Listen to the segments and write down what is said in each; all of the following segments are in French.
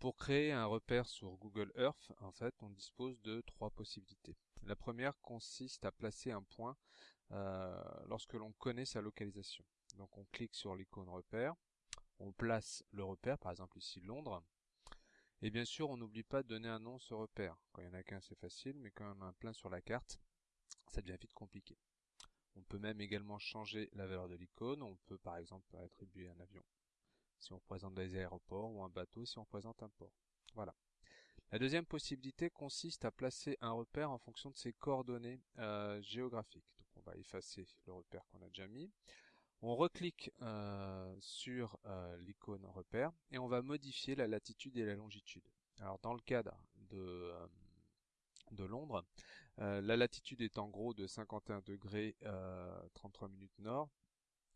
Pour créer un repère sur Google Earth, en fait, on dispose de trois possibilités. La première consiste à placer un point euh, lorsque l'on connaît sa localisation. Donc on clique sur l'icône repère, on place le repère, par exemple ici Londres, et bien sûr on n'oublie pas de donner un nom à ce repère. Quand il y en a qu'un c'est facile, mais quand on a un plein sur la carte, ça devient vite compliqué. On peut même également changer la valeur de l'icône, on peut par exemple attribuer un avion si on représente des aéroports ou un bateau si on représente un port. Voilà. La deuxième possibilité consiste à placer un repère en fonction de ses coordonnées euh, géographiques. On va effacer le repère qu'on a déjà mis. On reclique euh, sur euh, l'icône repère et on va modifier la latitude et la longitude. Alors dans le cadre de, Londres, la latitude est en gros de 51 degrés 33 minutes nord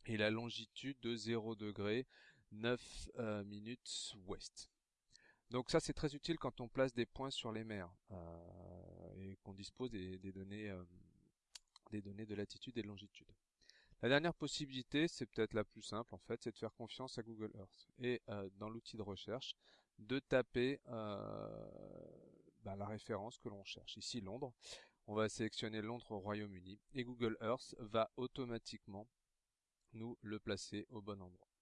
et la longitude de 0 degrés 9 minutes ouest. Donc ça c'est très utile quand on place des points sur les mers euh, et qu'on dispose des, données euh, des données de latitude et de longitude. La dernière possibilité, c'est peut-être la plus simple en fait, c'est de faire confiance à Google Earth et euh, dans l'outil de recherche de taper bah, la référence que l'on cherche. Ici Londres, on va sélectionner Londres au Royaume-Uni et Google Earth va automatiquement nous le placer au bon endroit.